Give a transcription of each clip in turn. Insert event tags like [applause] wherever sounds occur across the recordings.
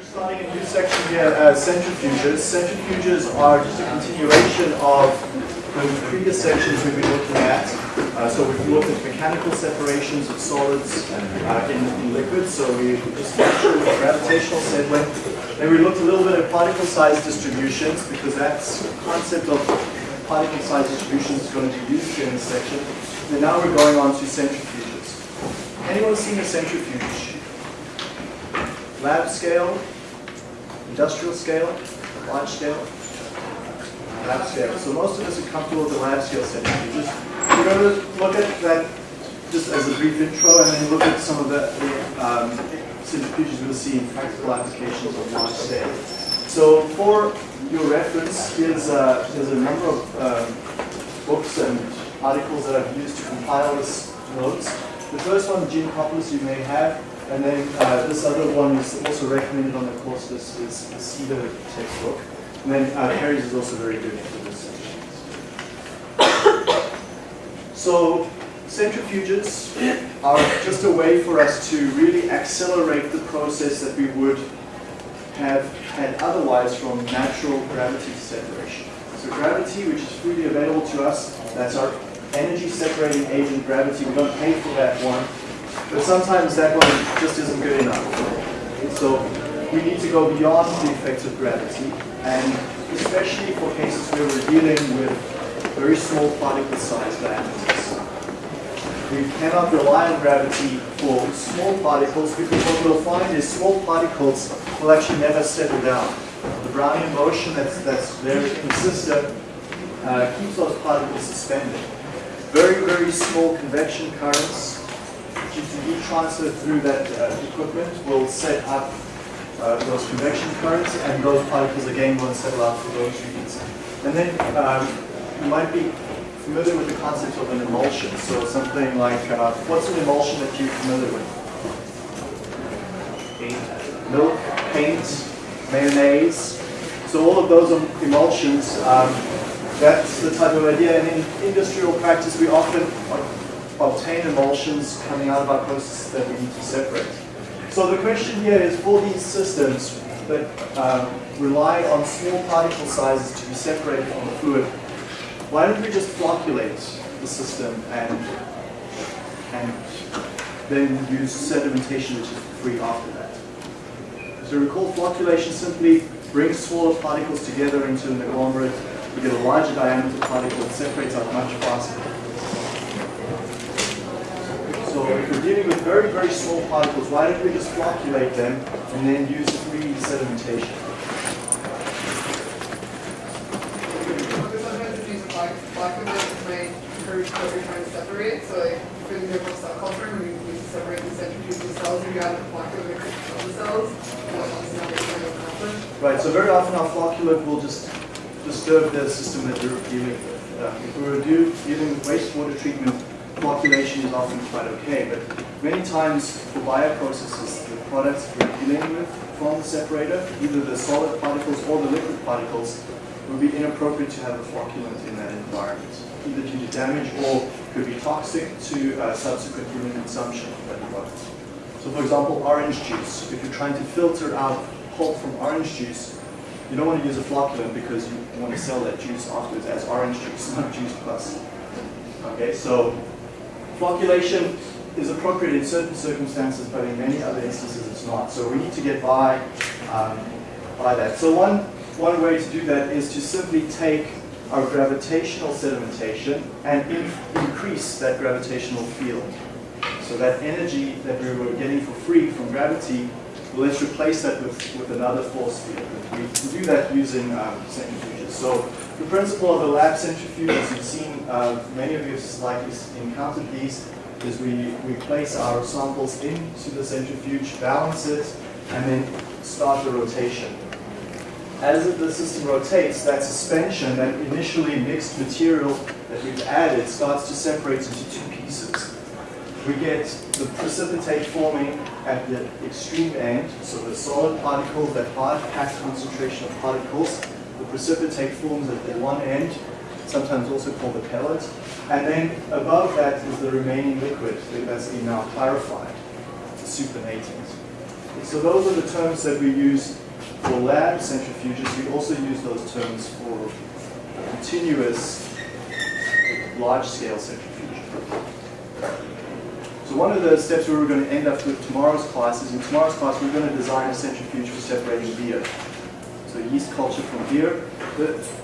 We're starting a new section here, uh, centrifuges. Centrifuges are just a continuation of the previous sections we've been looking at. Uh, so we've looked at mechanical separations of solids uh, in, in, liquids. So we just with gravitational settling. Then we looked a little bit at particle size distributions because that's the concept of particle size distributions is going to be used in this section. And now we're going on to centrifuges. Anyone seen a centrifuge? Lab scale, industrial scale, large scale, lab scale. So most of us are comfortable with the lab scale centrifuges. We're going to look at that just as a brief intro and then look at some of the, the um, centrifuges we'll see in practical applications of large scale. So for your reference, here's, uh, here's a number of um, books and articles that I've used to compile this notes. The first one, Geankoplis, you may have, and then uh, this other one is also recommended on the course list is the Seader textbook. And then uh, Perry's is also very good for this So centrifuges are just a way for us to really accelerate the process that we would have had otherwise from natural gravity separation. So gravity, which is freely available to us, that's our energy separating agent, gravity. We don't pay for that one. But sometimes that one just isn't good enough. So we need to go beyond the effects of gravity, and especially for cases where we're dealing with very small particle size diameters. We cannot rely on gravity for small particles because what we'll find is small particles will actually never settle down. The Brownian motion that's, that's very consistent uh, keeps those particles suspended. Very, very small convection currents heat transfer through that uh, equipment will set up uh, those convection currents and those particles again won't settle out for those reasons. And then um, you might be familiar with the concept of an emulsion. So something like, uh, what's an emulsion that you're familiar with? Milk, paint, mayonnaise. So all of those emulsions, um, that's the type of idea. And in industrial practice, we often obtain emulsions coming out of our processes that we need to separate. So the question here is for these systems that um, rely on small particle sizes to be separated from the fluid, why don't we just flocculate the system and, and then use sedimentation which is free after that. So recall flocculation simply brings smaller particles together into an agglomerate, we get a larger diameter particle that separates out much faster. So if we're dealing with very, very small particles, why don't we just flocculate them and then use free sedimentation? separate. So like for example cell culture, you need to separate the centrifuge the cells, you add the flocculant of the cells. Right, so very often our flocculate will just disturb the system that you're dealing with. Uh, if we were do, dealing with wastewater treatment, flocculation is often quite okay, but many times for bioprocesses, the products we're dealing with from the separator, either the solid particles or the liquid particles, would be inappropriate to have a flocculant in that environment either due to damage or could be toxic to uh, subsequent human consumption of that product. So for example, orange juice. If you're trying to filter out pulp from orange juice, you don't want to use a flocculant because you want to sell that juice afterwards as orange juice, not juice plus. Okay, so flocculation is appropriate in certain circumstances, but in many other instances it's not. So we need to get by um, by that. So one one way to do that is to simply take our gravitational sedimentation and in increase that gravitational field. So that energy that we were getting for free from gravity, well, let's replace that with, with another force field. We can do that using um, centrifuges. So the principle of a lab centrifuge, as you've seen, uh, many of you have likely encountered these, is we, we place our samples into the centrifuge, balance it, and then start the rotation as the system rotates, that suspension, that initially mixed material that we've added starts to separate into two pieces. We get the precipitate forming at the extreme end, so the solid particles, that hard packed concentration of particles, the precipitate forms at the one end, sometimes also called the pellet, and then above that is the remaining liquid that's been now clarified, supernatant. So those are the terms that we use for lab centrifuges. We also use those terms for continuous large-scale centrifuge. So one of the steps we were going to end up with tomorrow's class is in tomorrow's class we're going to design a centrifuge for separating beer. Yeast culture from beer.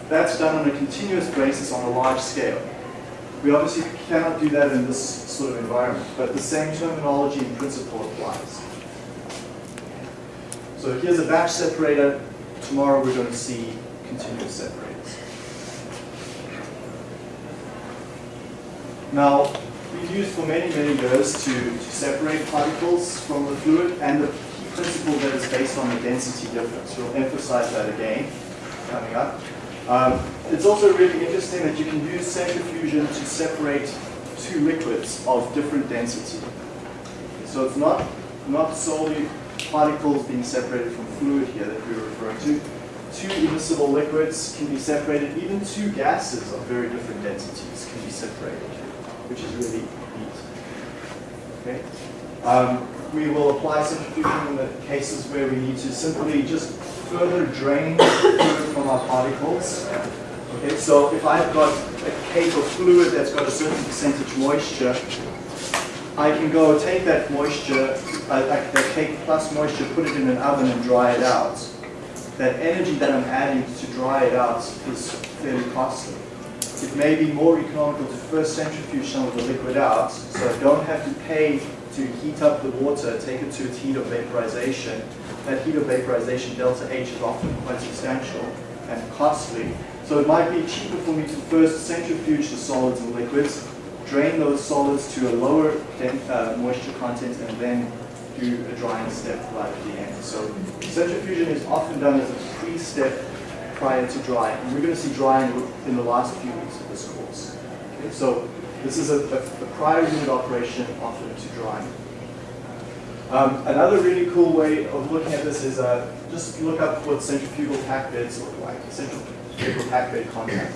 That's done on a continuous basis on a large scale. We obviously cannot do that in this sort of environment, but the same terminology and principle applies. So here's a batch separator. Tomorrow we're going to see continuous separators. Now, we've used for many, many years to, to separate particles from the fluid, and the principle that is based on the density difference. We'll emphasize that again coming up. Um, it's also really interesting that you can use centrifusion to separate two liquids of different density. So it's not, not solely particles being separated from fluid here that we're referring to. Two immiscible liquids can be separated, even two gases of very different densities can be separated, which is really neat. Okay? Um, we will apply centrifuging in the cases where we need to simply just further drain [coughs] fluid from our particles. Okay, so if I've got a cake of fluid that's got a certain percentage moisture, I can go take that moisture, uh, that cake plus moisture, put it in an oven and dry it out. That energy that I'm adding to dry it out is fairly costly. It may be more economical to first centrifuge some of the liquid out, so I don't have to pay to heat up the water, take it to its heat of vaporization. That heat of vaporization, delta H, is often quite substantial and costly. So it might be cheaper for me to first centrifuge the solids and liquids, drain those solids to a lower uh, moisture content, and then do a drying step right at the end. So centrifugation is often done as a pre-step prior to drying. And we're going to see drying in the last few weeks of this course. Okay, so this is a, a, a prior unit operation often to drying. Um, another really cool way of looking at this is uh, just look up what centrifugal pack beds look like, centrifugal pack bed contact.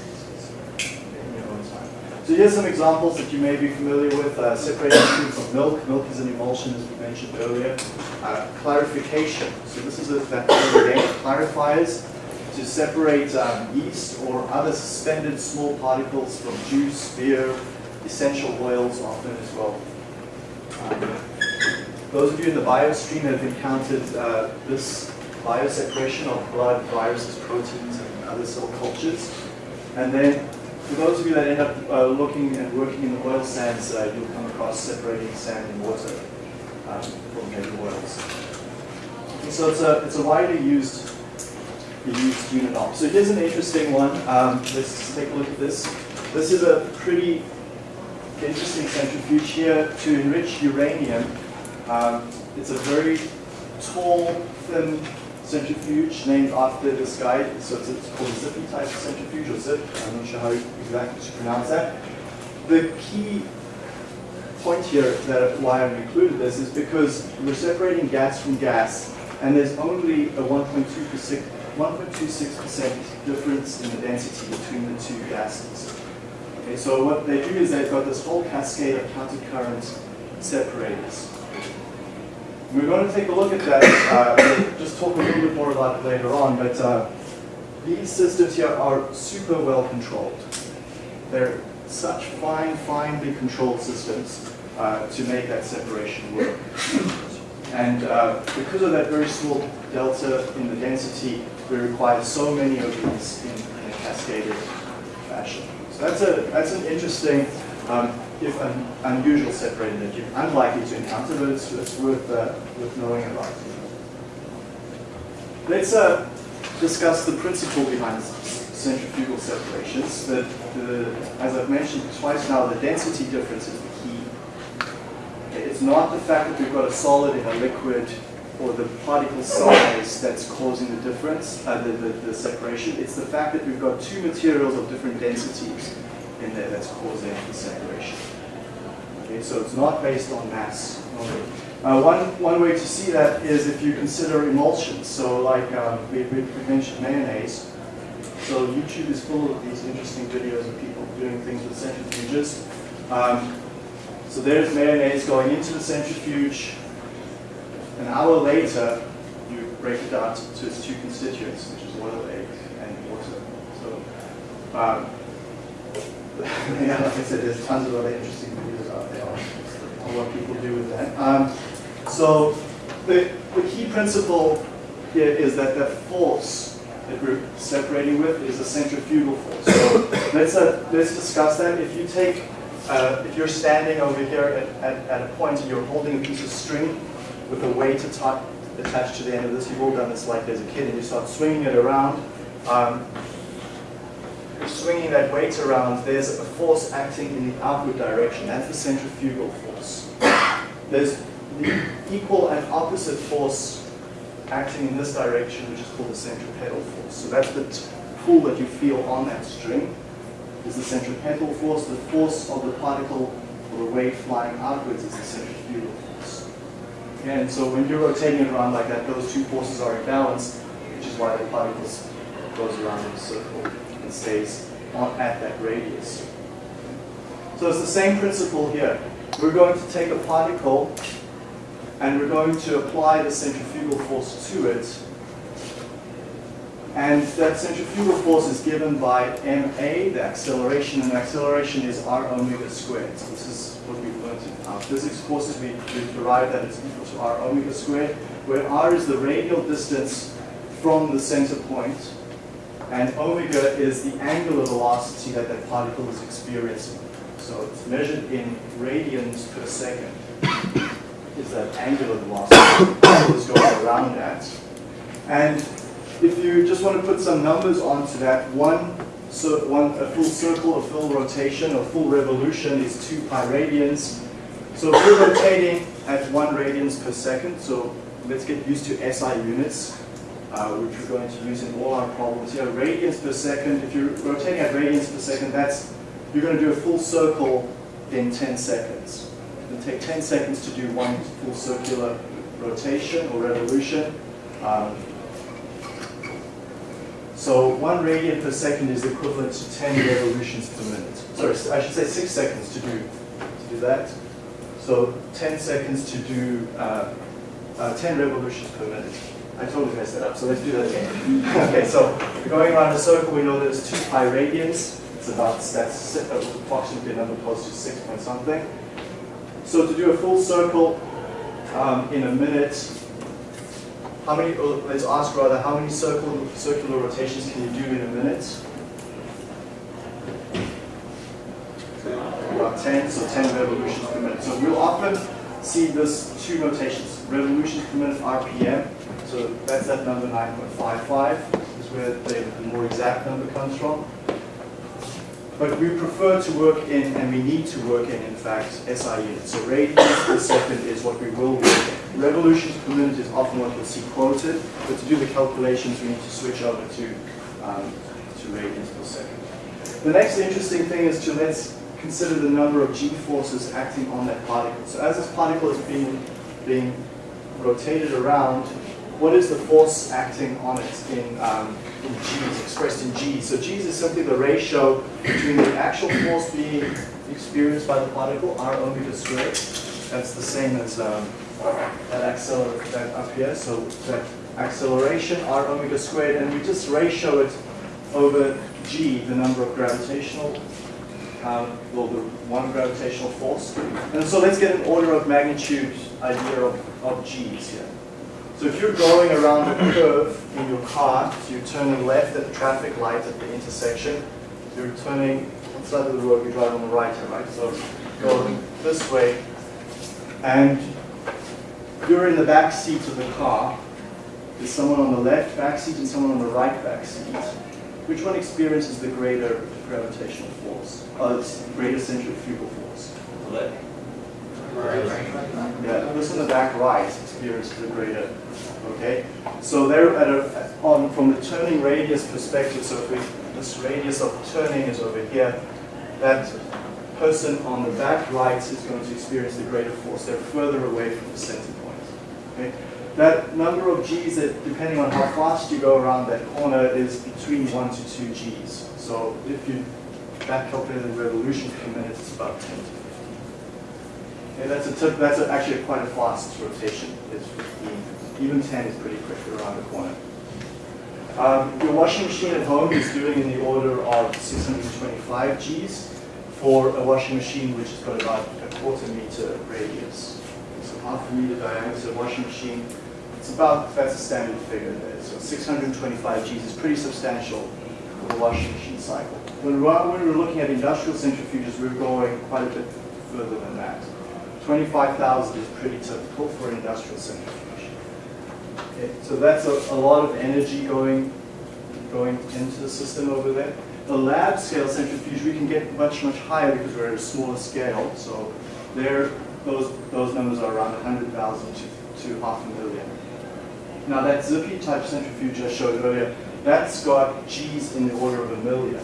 So here's some examples that you may be familiar with. Uh, separating tubes of milk. Milk is an emulsion, as we mentioned earlier. Uh, clarification. So this is a, that again, clarifiers to separate um, yeast or other suspended small particles from juice, beer, essential oils often as well. Um, those of you in the biostream have encountered uh, this bioseparation of blood, viruses, proteins, and other cell cultures. And then for those of you that end up uh, looking and working in the oil sands, uh, you'll come across separating sand and water um, from heavy oils. And so it's a, it's a widely used, used unit. So here's an interesting one. Um, let's take a look at this. This is a pretty interesting centrifuge here to enrich uranium. Um, it's a very tall, thin centrifuge named after this guy. So it's, it's called a Zippe type centrifuge or Zip. I'm not sure how exactly to pronounce that. The key point here that why I've included this is because we're separating gas from gas, and there's only a 1.26% difference in the density between the two gases. Okay, so what they do is they've got this whole cascade of countercurrent separators. We're going to take a look at that, uh, we'll just talk a little bit more about it later on, but uh, these systems here are super well controlled. They're such fine, finely controlled systems uh, to make that separation work. And uh, because of that very small delta in the density, we require so many of these in, in a cascaded fashion. That's, a, that's an interesting um, if an unusual separator that you're unlikely to encounter, but it's, it's worth, uh, worth knowing about. Let's uh, discuss the principle behind centrifugal separations. That, the, as I've mentioned twice now, the density difference is the key. It's not the fact that we've got a solid in a liquid or the particle size that's causing the difference, uh, the, the, the separation. It's the fact that we've got two materials of different densities in there that's causing the separation. Okay, so it's not based on mass. Uh, one, one way to see that is if you consider emulsions. So like um, we, we mentioned mayonnaise. So YouTube is full of these interesting videos of people doing things with centrifuges. Um, so there's mayonnaise going into the centrifuge. An hour later, you break it down to its two constituents, which is oil, egg, and water. So, um, [laughs] yeah, like I said, there's tons of other interesting videos out there on what people do with that. Um, so, the, the key principle here is that the force that we're separating with is a centrifugal force. So [coughs] let's, uh, let's discuss that. If you take, uh, if you're standing over here at, at, at, a point and you're holding a piece of string with a weight attached to the end of this, you've all done this like as a kid, and you start swinging it around. Um, swinging that weight around, there's a force acting in the outward direction. That's the centrifugal force. There's the equal and opposite force acting in this direction, which is called the centripetal force. So that's the pull that you feel on that string, is the centripetal force. The force of the particle or the wave flying outwards is the centripetal. And so when you're rotating it around like that, those two forces are in balance, which is why the particle goes around in a circle and stays on, at that radius. So it's the same principle here. We're going to take a particle and we're going to apply the centrifugal force to it. And that centrifugal force is given by ma, the acceleration, and the acceleration is r omega squared. So this is what we've learned in our physics courses. We, we derived that it's equal to r omega squared, where r is the radial distance from the center point, and omega is the angular velocity that that particle is experiencing. So it's measured in radians per second is that angular velocity that is going around that. And if you just want to put some numbers onto that, one, so one a full circle, a full rotation, or full revolution is 2 pi radians. So if we're rotating at 1 radians per second, so let's get used to SI units, uh, which we're going to use in all our problems here. Radians per second, if you're rotating at radians per second, that's, you're going to do a full circle in 10 seconds It'll take 10 seconds to do one full circular rotation or revolution. Um, so one radian per second is equivalent to 10 revolutions per minute. Sorry, I should say six seconds to do, to do that. So 10 seconds to do uh, uh, 10 revolutions per minute. I totally messed that up, so let's do that again. [laughs] okay, so going around a circle, we know there's 2 pi radians. It's about, that's approximately a number close to 6 point something. So to do a full circle um, in a minute, how many, oh, let's ask rather, how many circle, circular rotations can you do in a minute? About 10, so 10 revolutions per minute. So we'll often see this two notations, revolutions per minute RPM. So that's that number 9.55 is where the more exact number comes from. But we prefer to work in, and we need to work in, in fact, SI units. So radians per second is what we will work in. Revolutions per minute is often what you'll see quoted, but to do the calculations, we need to switch over to, um, to radians per second. The next interesting thing is to let's consider the number of g-forces acting on that particle. So as this particle is being, being rotated around, what is the force acting on it in, um, in G's, expressed in G's? So G's is simply the ratio between the actual force being experienced by the particle, r omega squared. That's the same as um, that that up here. So that acceleration, r omega squared, and we just ratio it over G, the number of gravitational, um, well, the one gravitational force. And so let's get an order of magnitude idea of, of G's here. So if you're going around a curve in your car, so you're turning left at the traffic light at the intersection, you're turning, what side of the road you drive on the right here, right? So going this way, and you're in the back seat of the car. There's someone on the left back seat and someone on the right back seat. Which one experiences the greater gravitational force? Uh, it's greater centrifugal force. The left. Yeah, this in the back right experiences the greater Okay, so they're at a, on from the turning radius perspective. So if we, this radius of turning is over here, that person on the back right is going to experience the greater force. They're further away from the center point. Okay, that number of g's, that depending on how fast you go around that corner, is between one to two g's. So if you back calculate the revolution per minute, it's about 10 to 15. Okay, that's a tip, that's a, actually quite a fast rotation. It's 15. Even 10 is pretty quick around the corner. Um, your washing machine at home is doing in the order of 625 Gs for a washing machine which has got about a quarter meter radius. It's a half a meter diameter washing machine. It's about, that's a standard figure there. So 625 Gs is pretty substantial for the washing machine cycle. When, when we were looking at industrial centrifuges, we were going quite a bit further than that. 25,000 is pretty typical for industrial centrifuge. Okay, so that's a, a lot of energy going, going into the system over there. The lab scale centrifuge, we can get much, much higher because we're at a smaller scale. So there, those, those numbers are around 100,000 to, to half a million. Now that Zippe type centrifuge I showed earlier, that's got G's in the order of a million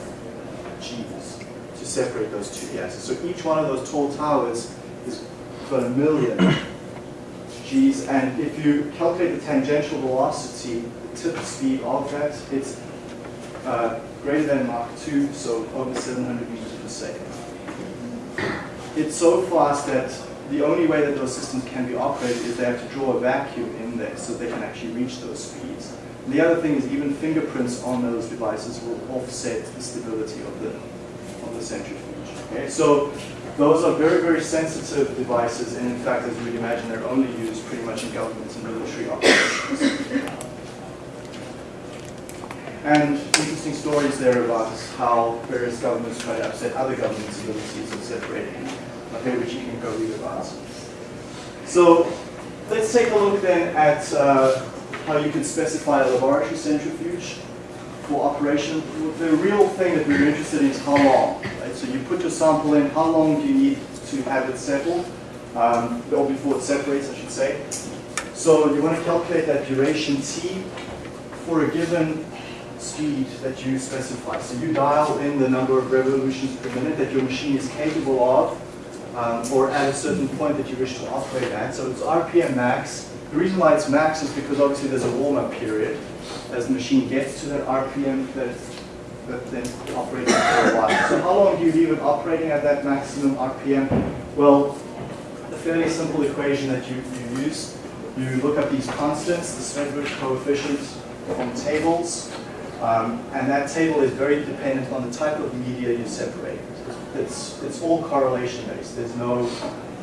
G's to separate those two gases. So each one of those tall towers is a million G's, and if you calculate the tangential velocity, the tip speed of that, it's uh, greater than Mach 2, so over 700 meters per second. It's so fast that the only way that those systems can be operated is they have to draw a vacuum in there so they can actually reach those speeds. And the other thing is even fingerprints on those devices will offset the stability of the, of the centrifuge. Okay, so those are very, very sensitive devices, and in fact, as you would imagine, they're only used pretty much in governments and military operations. And interesting stories there about how various governments try to upset other governments' abilities of separating, okay, which you can go read about. So let's take a look then at uh, how you can specify a laboratory centrifuge for operation. The real thing that we are interested in is how long. So you put your sample in, how long do you need to have it settle, um, or before it separates, I should say. So you want to calculate that duration t for a given speed that you specify. So you dial in the number of revolutions per minute that your machine is capable of, um, or at a certain point that you wish to operate at. So it's RPM max. The reason why it's max is because obviously there's a warm-up period as the machine gets to that RPM that, that then operates for a while. So how long do you leave it operating at that maximum RPM? Well, a fairly simple equation that you, you use, you look up these constants, the Svedberg coefficient from tables, um, and that table is very dependent on the type of media you separate. It's, it's all correlation based. There's no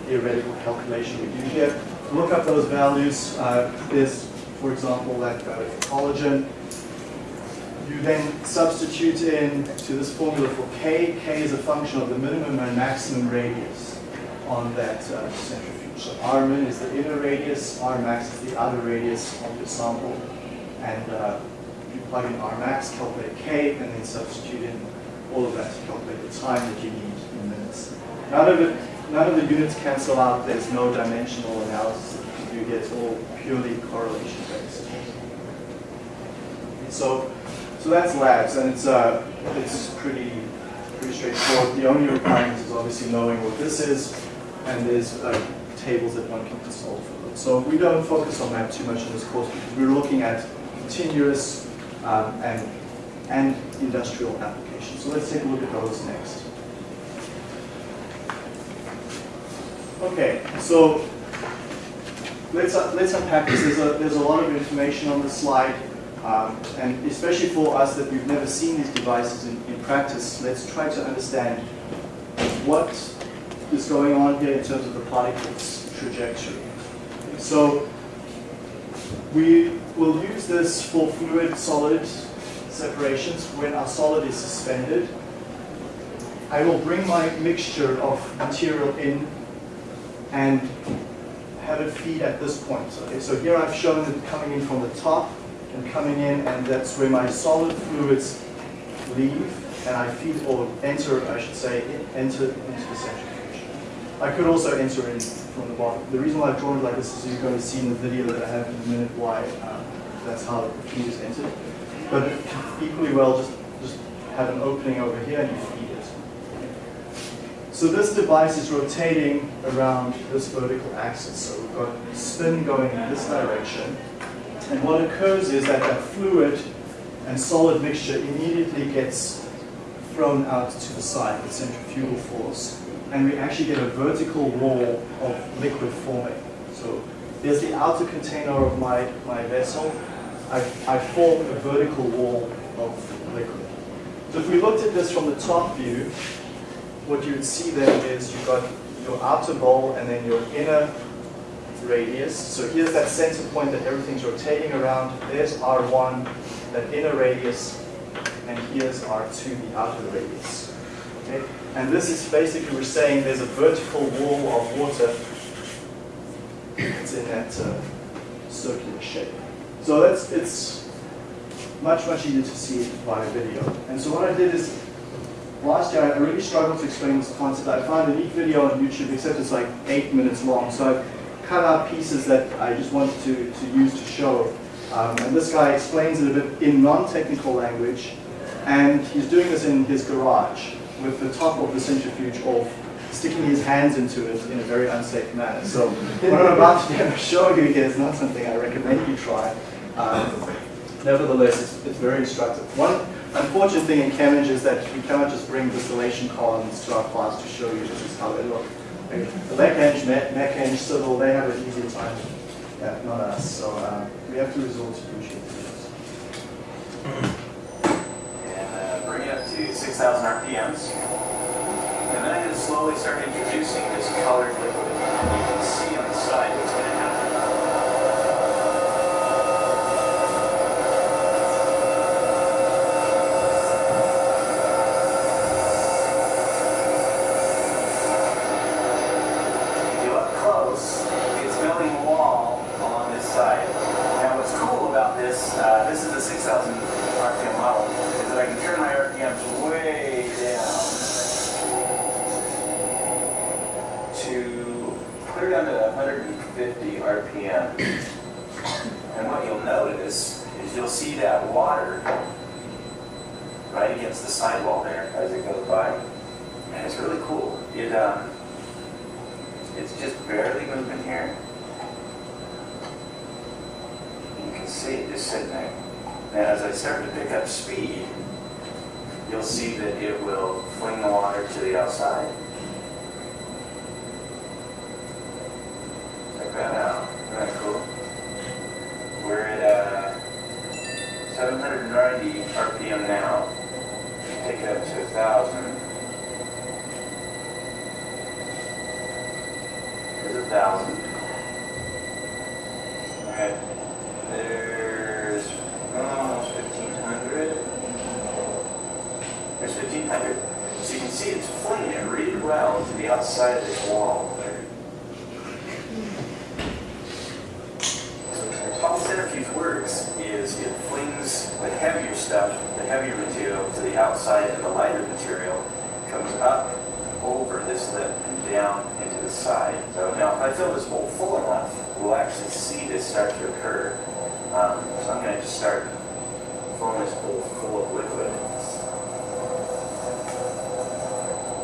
theoretical calculation we do here. Look up those values. Uh, there's, for example, that uh, collagen. You then substitute in to this formula for K. K is a function of the minimum and maximum radius on that uh, centrifuge. So R min is the inner radius, R max is the outer radius of your sample. And uh, you plug in R max, calculate K, and then substitute in all of that to calculate the time that you need in minutes. None of it, none of the units cancel out. There's no dimensional analysis you get all purely correlation based. So, so that's labs, and it's uh, it's pretty pretty straightforward. The only requirement is obviously knowing what this is, and there's uh, tables that one can consult for them. So we don't focus on that too much in this course because we're looking at continuous um, and, and industrial applications. So let's take a look at those next. Okay, so let's, uh, let's unpack this. There's a, there's a lot of information on this slide, um, and especially for us that we've never seen these devices in, in practice, let's try to understand what is going on here in terms of the particle's trajectory. So we will use this for fluid-solid separations when our solid is suspended. I will bring my mixture of material in and have it feed at this point. Okay, so here I've shown it coming in from the top and coming in, and that's where my solid fluids leave, and I feed or enter, I should say, enter into the centrifuge. I could also enter in from the bottom. The reason why I've drawn it like this is you're going to see in the video that I have in a minute why um, that's how the feed is entered. But equally well, just, just have an opening over here and you feed it. So this device is rotating around this vertical axis. So we've got spin going in this direction. And what occurs is that that fluid and solid mixture immediately gets thrown out to the side with centrifugal force. and we actually get a vertical wall of liquid forming. So there's the outer container of my, my vessel. I, I form a vertical wall of liquid. So if we looked at this from the top view, what you would see then is you've got your outer bowl and then your inner radius. So here's that center point that everything's rotating around. There's R1, that inner radius, and here's R2, the outer radius. Okay? And this is basically, we're saying there's a vertical wall of water. It's in that uh, circular shape. So that's, it's much, much easier to see via video. And so what I did is, last year I really struggled to explain this concept. I found a neat video on YouTube, except it's like eight minutes long. So cut out pieces that I just wanted to, to use to show. Um, and this guy explains it a bit in non-technical language. And he's doing this in his garage with the top of the centrifuge off, sticking his hands into it in a very unsafe manner. So what I'm about to show you here is not something I recommend you try. Um, nevertheless, it's, it's very instructive. One unfortunate thing in Cambridge is that we cannot just bring distillation columns to our class to show you this is how they look. The Mecheng, Mecheng, Civil, they have an easier time. Yeah, not us. So uh, we have to resort to videos. and uh, bring it up to 6,000 RPMs. And then going to slowly start introducing this colored liquid. You can see on the side what's going to happen. If you look close, it's building a wall along this side. Now what's cool about this, uh, this is a 6,000 RPM model, is that I can turn my RPMs way down to clear down to 150 RPM. And what you'll notice is you'll see that water right against the sidewall there as it goes by. And it's really cool. It, um, it's just barely moving here. You can see it just sitting there. Now as I start to pick up speed, you'll see that it will fling the water to the outside. Check that 790 RPM now. Take it up to 1,000. There's a thousand. Alright. There's almost fifteen hundred. There's fifteen hundred. So you can see it's flinging it really well to the outside of this wall there. How the centrifuge works is it flings the heavier stuff, the heavier material to the outside and the lighter material comes up over this lip and down into the side. So now if I fill this bowl full enough, we'll actually see this start to occur. Um, so I'm going to just start filling this bowl full of liquid.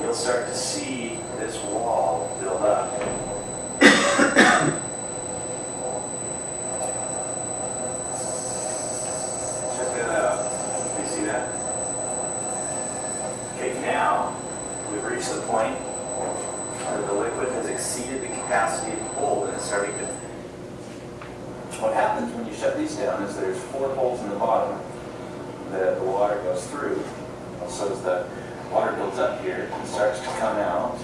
You'll start to see this wall build up. Check that out. You see that? Okay, now we've reached the point where the liquid has exceeded the capacity of the hold and it's starting to. What happens when you shut these down is there's four holes in the bottom that the water goes through. So as the water builds up here and starts to come out,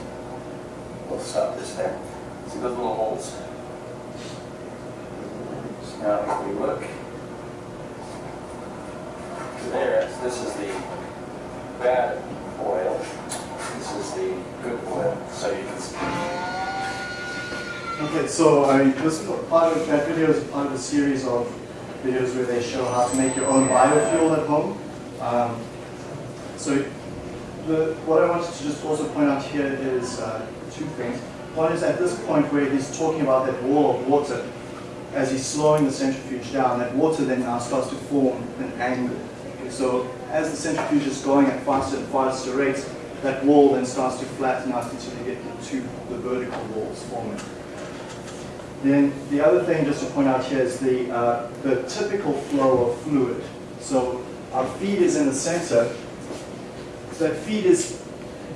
we'll stop this there. See those little holes? So now if we look there, this is the bad oil. Is good oil. So you can see. Okay, so I mean, this part of that video is part of a series of videos where they show how to make your own biofuel at home. Um, so the, what I wanted to just also point out here is uh, two things. One is at this point where he's talking about that wall of water, as he's slowing the centrifuge down, that water then now starts to form an angle. So as the centrifuge is going at faster and faster rates, that wall then starts to flatten out until you get to the vertical walls forming. Then the other thing just to point out here is the, uh, the typical flow of fluid. So our feed is in the center. So that feed is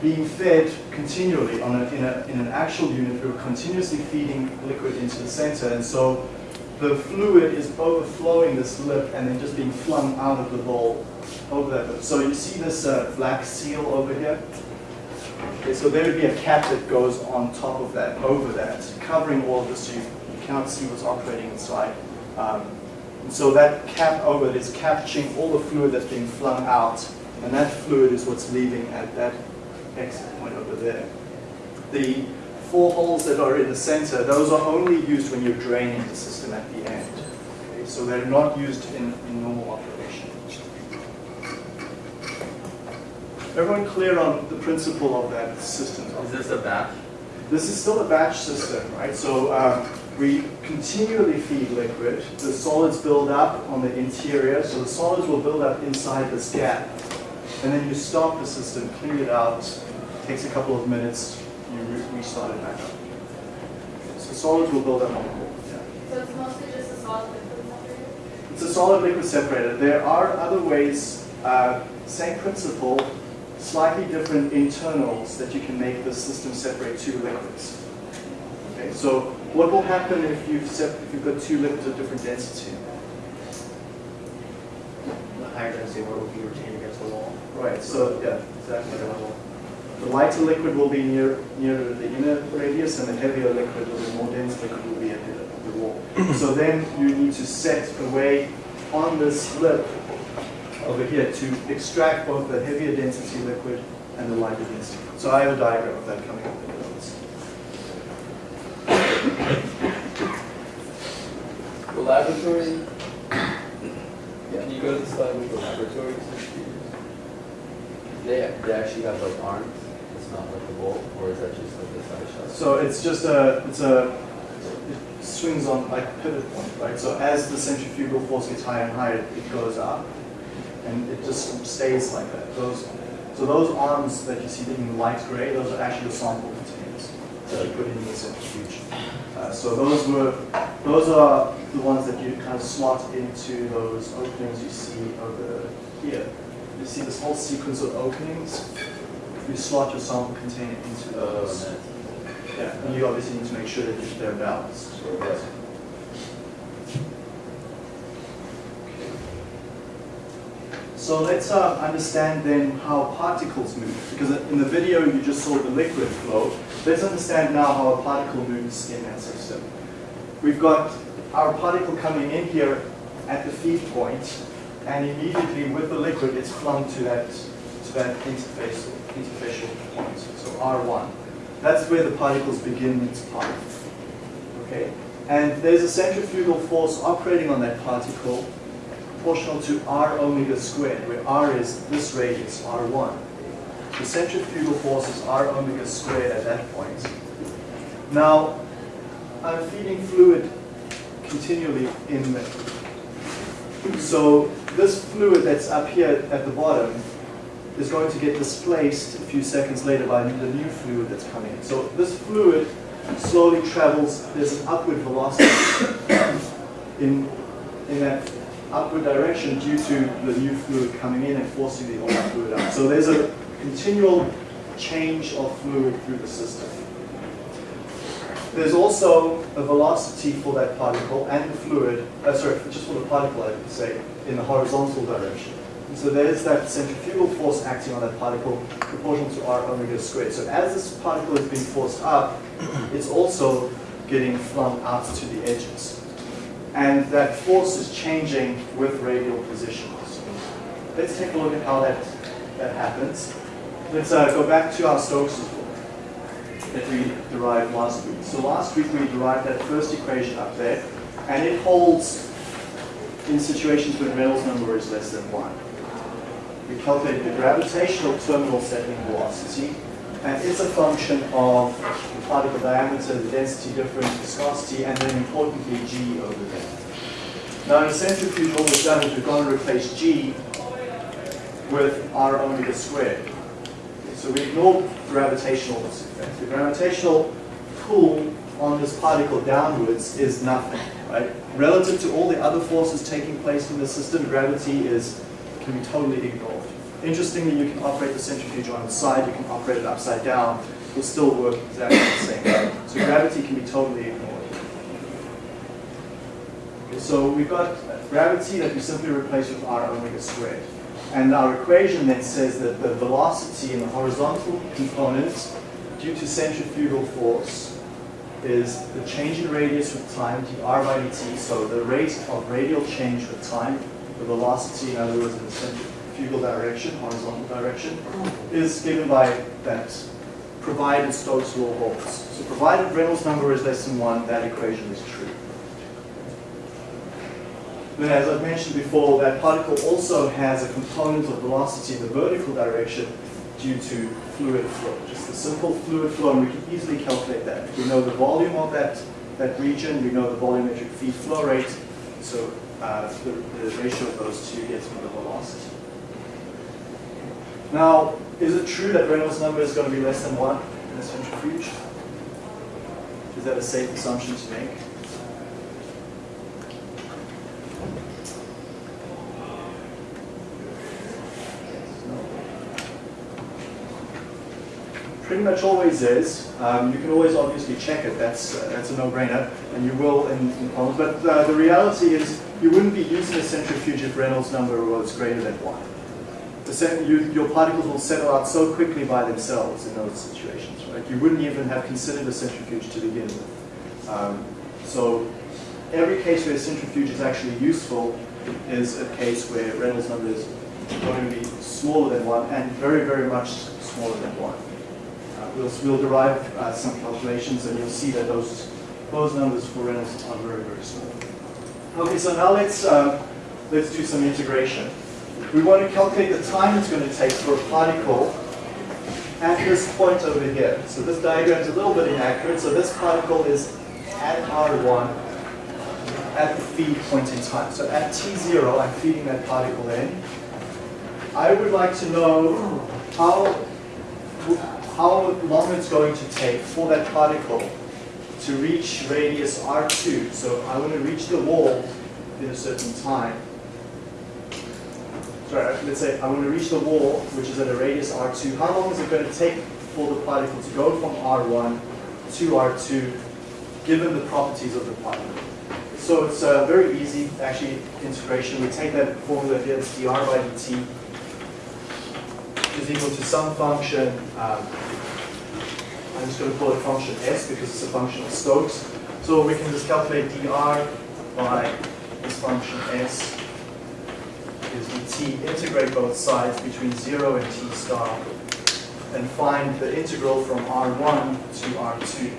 being fed continually on a, in, a, in an actual unit, we're continuously feeding liquid into the center, and so the fluid is overflowing this lip and then just being flung out of the bowl over that. So you see this uh, black seal over here? Okay, so there would be a cap that goes on top of that, over that, covering all of this so you, you cannot see what's operating inside. Um, and so that cap over it is capturing all the fluid that's being flung out, and that fluid is what's leaving at that exit point over there. The four holes that are in the center, those are only used when you're draining the system at the end. Okay, so they're not used in, in normal operation. Everyone clear on the principle of that system? Is this a batch? This is still a batch system, right? So um, we continually feed liquid. The solids build up on the interior, so the solids will build up inside this gap. And then you stop the system, clean it out, takes a couple of minutes, you re restart it back up. So solids will build up on the core. Yeah. So it's mostly just a solid liquid separator? It's a solid liquid separator. There are other ways, uh, same principle, slightly different internals that you can make the system separate two liquids. Okay, so what will happen if you've, if you've got two liquids of different density? The higher density water will be retained against the wall. Right, so yeah, exactly. The lighter liquid will be near nearer the inner radius, and the heavier liquid or the more dense liquid will be at the, the wall. so then you need to set a way on this lip over here to extract both the heavier density liquid and the lighter density. So I have a diagram of that coming up in the notes. The laboratory, can you go to the slide with the laboratory? They, they actually have like arms, it's not like a bowl, or is that just like the side shot? So it's just a, it's a, it swings on like a pivot point, right? So as the centrifugal force gets higher and higher, it goes up, and it just stays like that. Those, so those arms that you see in light gray, those are actually the sample containers that you put in the centrifuge. Uh, so those were, those are the ones that you kind of slot into those openings you see over here. You see this whole sequence of openings. You slot your sample container into Oh, those. and Yeah, and you obviously need to make sure that they're balanced. So let's uh, understand then how particles move, because in the video you just saw the liquid flow. Let's understand now how a particle moves in that system. We've got our particle coming in here at the feed point, and immediately with the liquid it's flung to that to that interface interfacial point, so R1. That's where the particles begin its path. Okay? And there's a centrifugal force operating on that particle proportional to r omega squared, where r is this radius, r1. The centrifugal force is r omega squared at that point. Now, I'm feeding fluid continually in. So this fluid that's up here at the bottom is going to get displaced a few seconds later by the new fluid that's coming in. So this fluid slowly travels, there's an upward velocity [coughs] in, in that upward direction due to the new fluid coming in and forcing the old fluid out. So there's a continual change of fluid through the system. There's also a velocity for that particle and the fluid, uh, sorry, just for the particle I would say, in the horizontal direction. And so there's that centrifugal force acting on that particle proportional to r omega squared. So as this particle is being forced up, it's also getting flung out to the edges. And that force is changing with radial positions. Let's take a look at how that, that happens. Let's uh, go back to our Stokes' law that we derived last week. So last week we derived that first equation up there, and it holds in situations when Reynolds number is less than 1. We calculate the gravitational terminal settling velocity, and it's a function of the particle diameter, the density difference, viscosity, and then importantly g over there. Now in a centrifuge what we've done is we've gone and replaced g with r omega squared. So we ignore gravitational effect. The gravitational pull on this particle downwards is nothing, right? Relative to all the other forces taking place in the system, gravity is can be totally ignored. Interestingly, you can operate the centrifuge on its side, you can operate it upside down, it'll still work exactly the same. So gravity can be totally ignored. So we've got gravity that we simply replace with r omega squared. And our equation then says that the velocity in the horizontal component due to centrifugal force is the change in radius with time, dr by dt, so the rate of radial change with time, the velocity, in other words, in the centrifugal direction, horizontal direction, is given by that provided Stokes law holds. So provided Reynolds number is less than 1, that equation is true. Then as I've mentioned before, that particle also has a component of velocity in the vertical direction due to fluid flow. Just a simple fluid flow, and we can easily calculate that. We know the volume of that, that region, we know the volumetric feed flow rate, so uh, the, the ratio of those two gets me the velocity. Now, is it true that Reynolds number is going to be less than 1 in a centrifuge? Is that a safe assumption to make? pretty much always is. Um, you can always obviously check it. That's uh, that's a no-brainer, and you will in, in problems. But uh, the reality is, you wouldn't be using a centrifuge if Reynolds number was greater than one. You, your particles will settle out so quickly by themselves in those situations, right? You wouldn't even have considered a centrifuge to begin with. Um, so every case where a centrifuge is actually useful is a case where Reynolds number is going to be smaller than one and very, very much smaller than one. Uh, we'll, we'll derive uh, some calculations and you'll see that those, those numbers for Reynolds are very, very small. Okay, so now let's, uh, let's do some integration. We want to calculate the time it's going to take for a particle at this point over here. So this diagram is a little bit inaccurate. So this particle is at R1 at the feed point in time. So at T0, I'm feeding that particle in. I would like to know how how long it's going to take for that particle to reach radius r2. So I want to reach the wall in a certain time. Sorry, let's say I want to reach the wall, which is at a radius r2. How long is it going to take for the particle to go from r1 to r2, given the properties of the particle? So it's uh, very easy, actually, integration. We take that formula here, it's dr by dt is equal to some function, um, I'm just going to call it function s because it's a function of Stokes. So we can just calculate dr by this function s is dt, integrate both sides between 0 and t star, and find the integral from r1 to r2.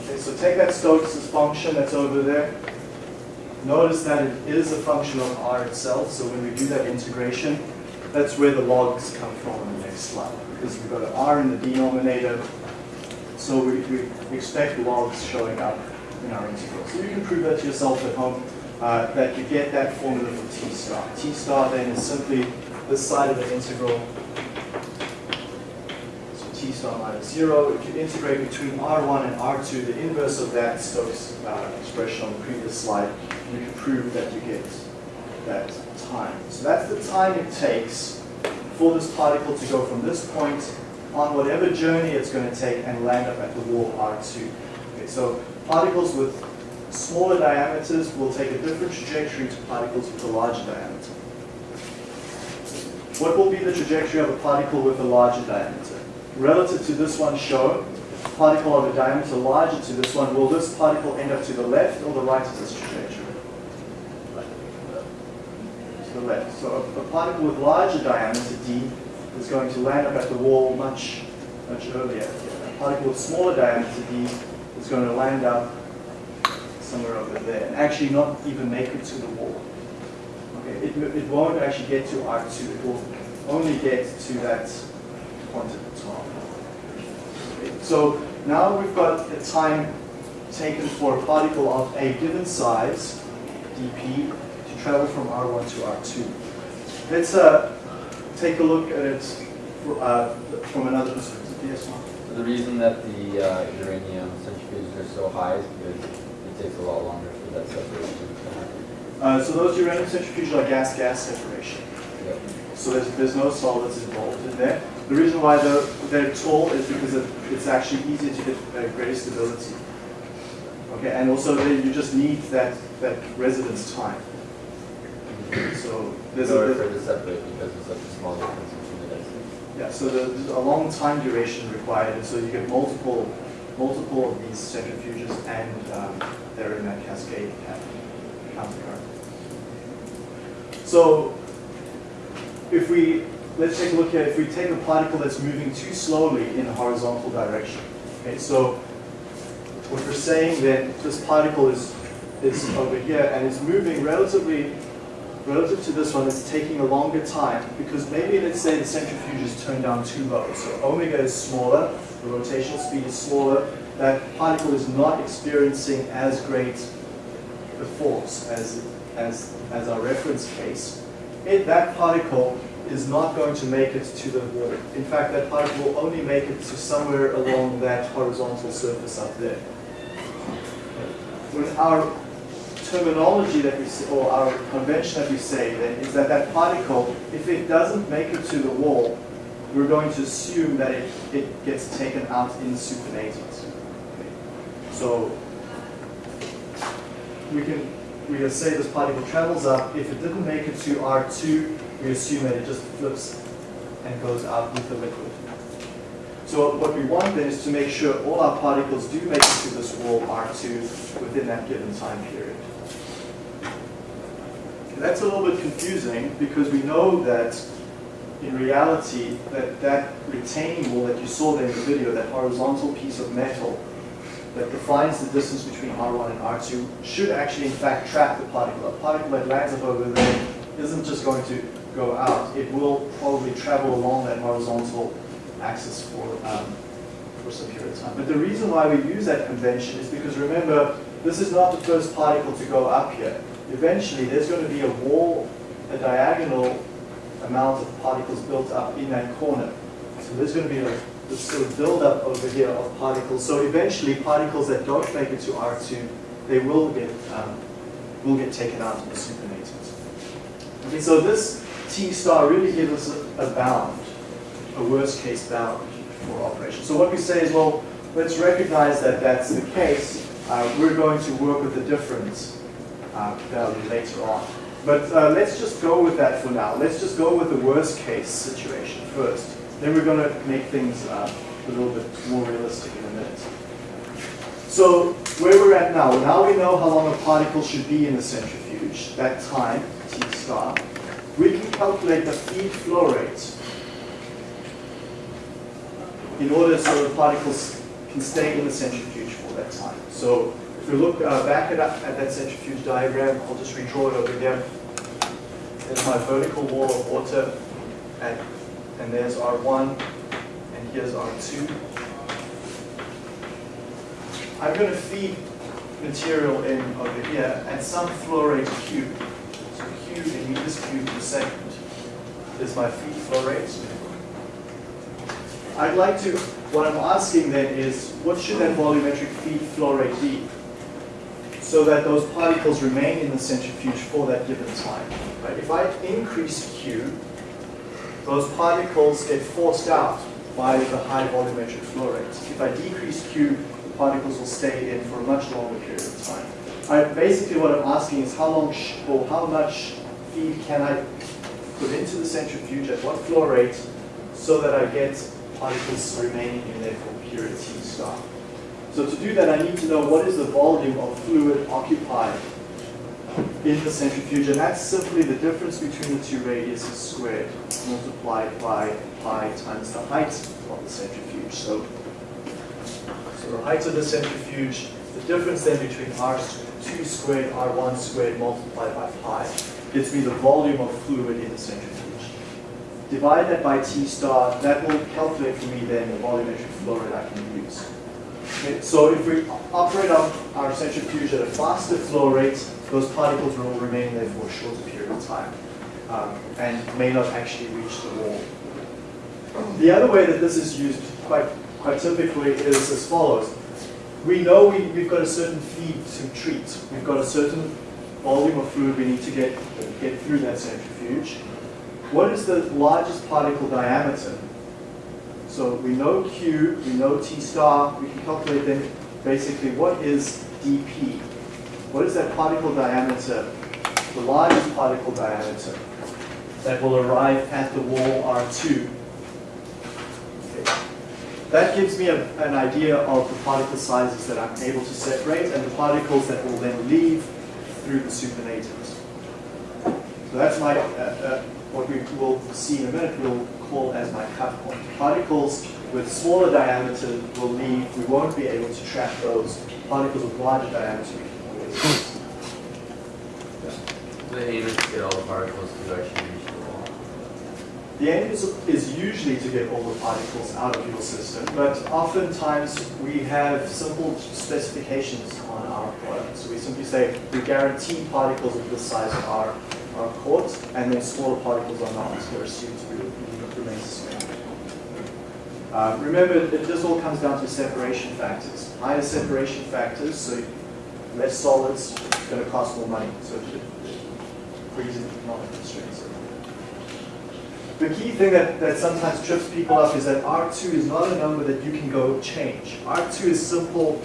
Okay, so take that Stokes' function that's over there, Notice that it is a function of r itself, so when we do that integration, that's where the logs come from in the next slide, because we've got an r in the denominator, so we, we expect logs showing up in our integral. So you can prove that to yourself at home, uh, that you get that formula for t star. t star then is simply this side of the integral, so t star minus 0. If you integrate between r1 and r2, the inverse of that Stokes uh, expression on the previous slide, you can prove that you get that time. So that's the time it takes for this particle to go from this point on whatever journey it's going to take and land up at the wall R2. Okay, so particles with smaller diameters will take a different trajectory to particles with a larger diameter. What will be the trajectory of a particle with a larger diameter? Relative to this one shown, particle of a diameter larger to this one, will this particle end up to the left or the right of this trajectory? To the left. So a, a, particle with larger diameter d is going to land up at the wall much, much earlier. A particle with smaller diameter d is going to land up somewhere over there and actually not even make it to the wall. Okay, it, it won't actually get to R2. It will only get to that point at the top. Okay, so now we've got a time taken for a particle of a given size, dp, to travel from R1 to R2. Let's uh, take a look at it for, uh, from another perspective. Yes? The reason that the uh, uranium centrifuges are so high is because takes a lot longer for that separation to happen. Uh, so those uranium centrifuges are gas-gas separation. Yep. So there's, there's no solids involved in there. The reason why they're, they're tall is because it, it's actually easier to get uh, greater stability. Okay, and also you just need that, that residence time. So there's In a, to separate because it's such a small difference between the density. yeah, so there's a long time duration required, and so you get multiple, multiple of these centrifuges, and um, they're in that cascade pattern, countercurrent. So if we, let's take a look here, if we take a particle that's moving too slowly in a horizontal direction, okay, so what we're saying then, this particle is, is over here, and it's moving relatively relative to this one, it's taking a longer time because maybe let's say the centrifuge is turned down too low. So omega is smaller, the rotational speed is smaller, that particle is not experiencing as great the force as, as, as our reference case. It, that particle is not going to make it to the wall. In fact, that particle will only make it to somewhere along that horizontal surface up there. When our terminology that we say, or our convention that we say then is that that particle, if it doesn't make it to the wall, we're going to assume that it, it gets taken out in. Okay. So we can we can say this particle travels up. If it didn't make it to R2, we assume that it just flips and goes out with the liquid. So what we want then is to make sure all our particles do make it to this wall R2 within that given time period. That's a little bit confusing because we know that in reality that that retaining wall that you saw there in the video, that horizontal piece of metal that defines the distance between R1 and R2 should actually in fact trap the particle. A particle that lands up over there isn't just going to go out, it will probably travel along that horizontal axis for, um, for some period of time. But the reason why we use that convention is because remember, this is not the first particle to go up here. Eventually, there's going to be a wall, a diagonal amount of particles built up in that corner. So there's going to be a this sort of buildup over here of particles. So eventually, particles that don't make it to R2, they will get um, will get taken out in the supernatant. Okay, so this T star really gives us a, a bound, a worst case bound for operation. So what we say is, well, let's recognize that that's the case. Uh, we're going to work with the difference uh, value later on. But uh, let's just go with that for now. Let's just go with the worst case situation first. Then we're going to make things uh, a little bit more realistic in a minute. So where we're at now, now we know how long a particle should be in the centrifuge, that time, T star. We can calculate the feed flow rate in order so the particles can stay in the centrifuge for that time. So if we look uh, back at, at that centrifuge diagram, I'll just redraw it over here. There's my vertical wall of water, and, and there's R1, and here's R2. I'm going to feed material in over here at some flow rate Q. So Q in meters cubed per second is my feed flow rate. I'd like to, what I'm asking then is, what should that volumetric feed flow rate be? So that those particles remain in the centrifuge for that given time. Right? If I increase Q, those particles get forced out by the high volumetric flow rate. If I decrease Q, the particles will stay in for a much longer period of time. I, basically what I'm asking is how long or how much feed can I put into the centrifuge at what flow rate so that I get particles remaining in there for period T star. So to do that, I need to know what is the volume of fluid occupied in the centrifuge, and that's simply the difference between the two radiuses squared multiplied by pi times the height of the centrifuge. So, so the height of the centrifuge, the difference then between R2 squared, R1 squared multiplied by pi, gives me the volume of fluid in the centrifuge. Divide that by T star, that will calculate for me then the volumetric flow rate I can use. Okay, so if we operate our, our centrifuge at a faster flow rate, those particles will remain there for a shorter period of time um, and may not actually reach the wall. The other way that this is used quite, quite typically is as follows. We know we, we've got a certain feed to treat. We've got a certain volume of fluid we need to get, get through that centrifuge. What is the largest particle diameter? So we know Q, we know T star, we can calculate then basically what is dP? What is that particle diameter, the largest particle diameter that will arrive at the wall R2? Okay. That gives me a, an idea of the particle sizes that I'm able to separate and the particles that will then leave through the supernatants. So that's my, uh, uh, what we will see in a minute, we'll call as my cut point. Particles with smaller diameter will leave, we won't be able to track those. Particles with larger diameter, The aim is to get all the particles to actually reach the wall. The aim is, is usually to get all the particles out of your system, but oftentimes we have simple specifications on our product. So we simply say we guarantee particles of this size are, are caught, and then smaller particles are not. They're assumed to remain suspended. Uh, remember, it, this all comes down to separation factors. Higher separation factors, so less solids, it's going to cost more money. So brings in economic constraints. The key thing that, that sometimes trips people up is that R2 is not a number that you can go change. R2 is simple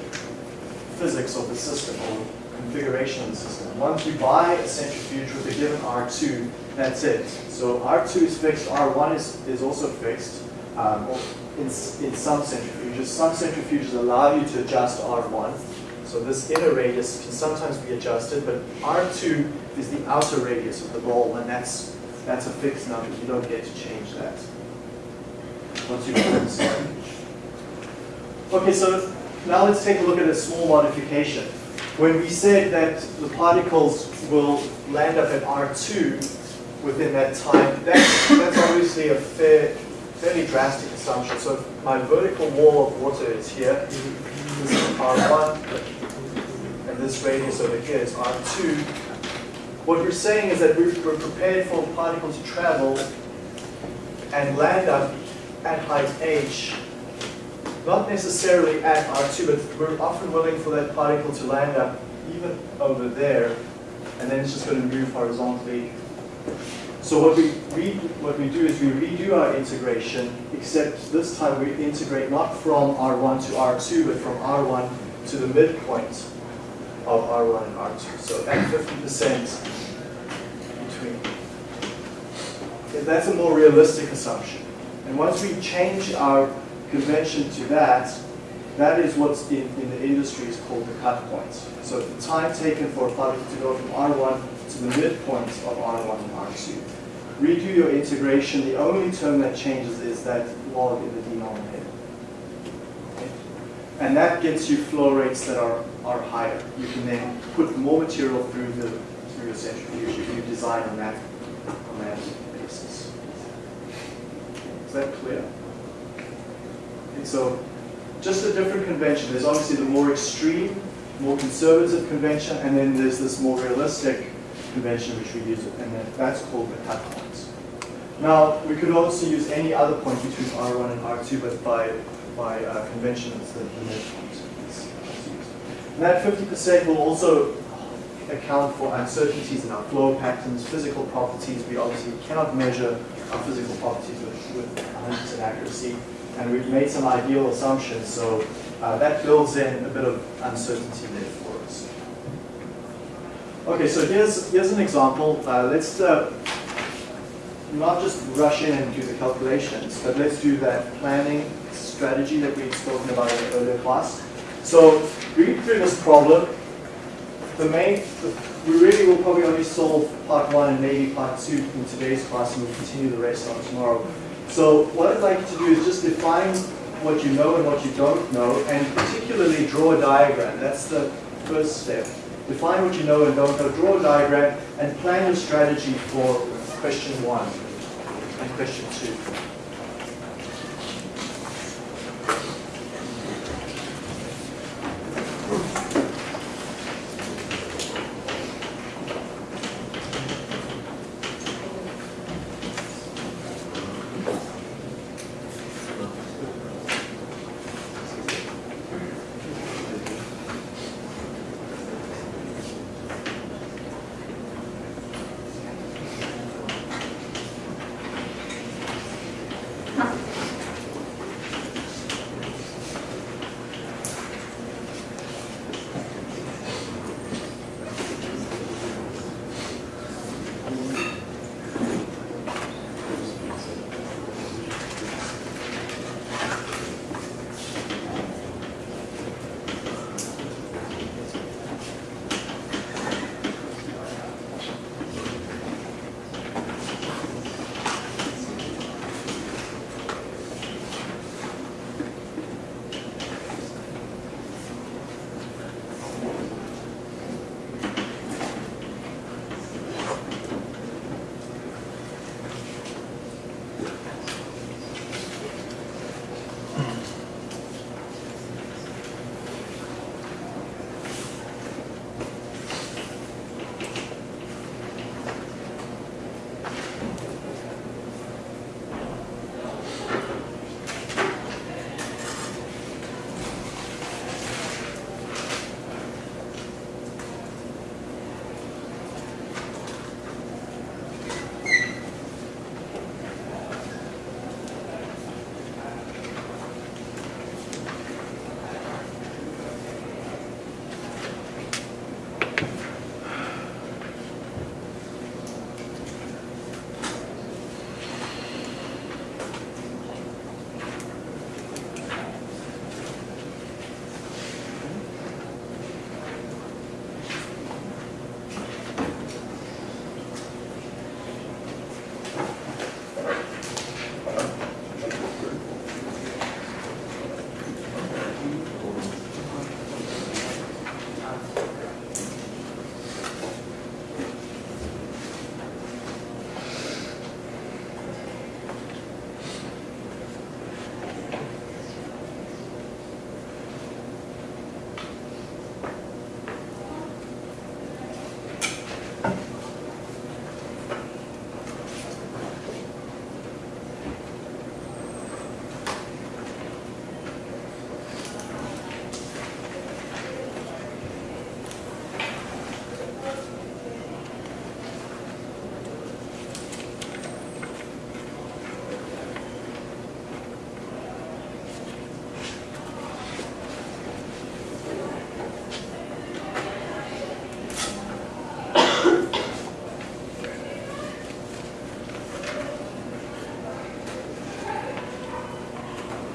physics of the system or configuration of the system. Once you buy a centrifuge with a given R2, that's it. So R2 is fixed, R1 is, is also fixed um, in, in some centrifuges. Some centrifuges allow you to adjust R1. So this inner radius can sometimes be adjusted, but R2 is the outer radius of the ball, and that's that's a fixed number. You don't get to change that once you the centrifuge. Okay, so now let's take a look at a small modification. When we said that the particles will land up at R2 within that time, that's, that's obviously a fair, fairly drastic assumption. So my vertical wall of water is here, this is R1, and this radius over here is R2, what we're saying is that we're, we're prepared for a particle to travel and land up at height h, not necessarily at R2, but we're often willing for that particle to land up even over there, and then it's just going to move horizontally. So what we, re, what we do is we redo our integration, except this time we integrate not from R1 to R2, but from R1 to the midpoint of R1 and R2. So at 50% between. Okay, that's a more realistic assumption. And once we change our convention to that, that is what's in, in the industry is called the cut point. So the time taken for a product to go from R1 to the midpoint of R1 and R2. Redo your integration, the only term that changes is that log in the denominator. And that gets you flow rates that are, are higher. You can then put more material through the through the centrifuge if you design on that on that basis. Is that clear? Okay, so just a different convention. There's obviously the more extreme, more conservative convention, and then there's this more realistic convention which we use, and then that's called the cut points. Now, we could also use any other point between R1 and R2, but by, by uh, convention, it's the, the midpoint. And that 50% will also account for uncertainties in our flow patterns, physical properties. We obviously cannot measure our physical properties with, with 100% accuracy. And we've made some ideal assumptions, so uh, that builds in a bit of uncertainty there for us. Okay, so here's, here's an example. Uh, let's uh, not just rush in and do the calculations, but let's do that planning strategy that we've spoken about in the earlier class. So read through this problem. The main, we really will probably only solve part one and maybe part two in today's class, and we'll continue the rest on tomorrow. So what I'd like you to do is just define what you know and what you don't know, and particularly draw a diagram. That's the first step. Define what you know and don't know, draw a diagram, and plan your strategy for question one and question two.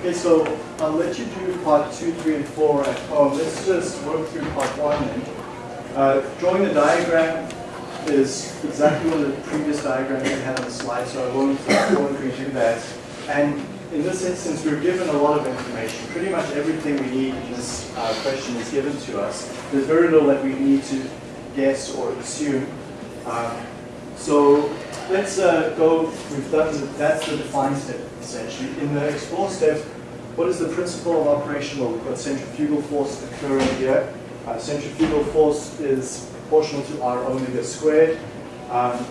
Okay, so I'll let you do part two, three, and four at home. Let's just work through part one then. Uh, drawing the diagram is exactly of the previous diagrams we had on the slide, so I won't, won't redo that. And in this instance, we're given a lot of information. Pretty much everything we need in this uh, question is given to us. There's very little that we need to guess or assume. Um, so let's uh, go, we've done, the, that's the define step essentially. In the explore step, what is the principle of operation? Well, we've got centrifugal force occurring here. Uh, centrifugal force is proportional to r omega squared. Um,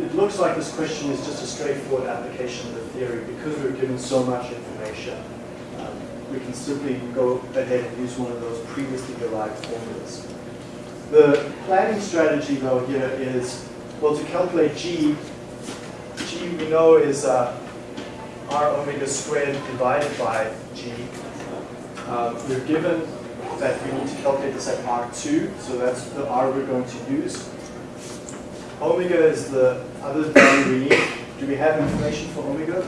it looks like this question is just a straightforward application of the theory because we're given so much information. Um, we can simply go ahead and use one of those previously derived formulas. The planning strategy though here is, well, to calculate G, G we know is uh, r omega squared divided by G. Uh, we're given that we need to calculate this at R2, so that's the R we're going to use. Omega is the other value we need. Do we have information for omega?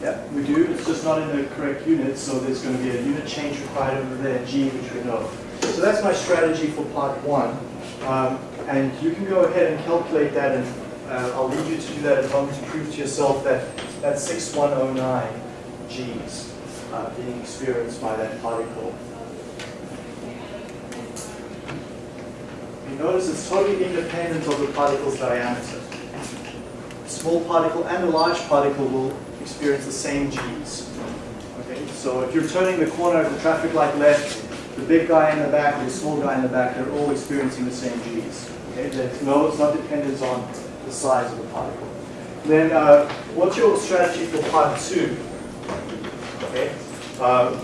Yeah, we do. It's just not in the correct unit, so there's going to be a unit change required over there, G, which we know. So that's my strategy for part one. Um, and you can go ahead and calculate that, and uh, I'll leave you to do that at home to prove to yourself that that's 6109 Gs uh, being experienced by that particle. You notice it's totally independent of the particle's diameter. A small particle and a large particle will experience the same Gs. Okay, so if you're turning the corner of the traffic light left, the big guy in the back and the small guy in the back, they're all experiencing the same Gs. Okay, no, it's not dependent on the size of the particle. Then, uh, what's your strategy for part two? Okay, uh,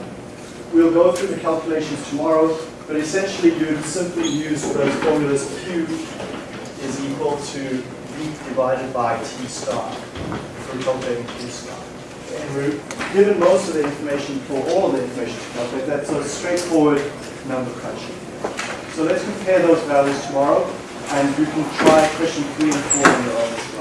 we'll go through the calculations tomorrow, but essentially you'd simply use those formulas Q is equal to V divided by T star for calculating Q star. And we're given most of the information for all the information to calculate. That's a straightforward number crunching. So let's compare those values tomorrow, and you can try question three and four on your own.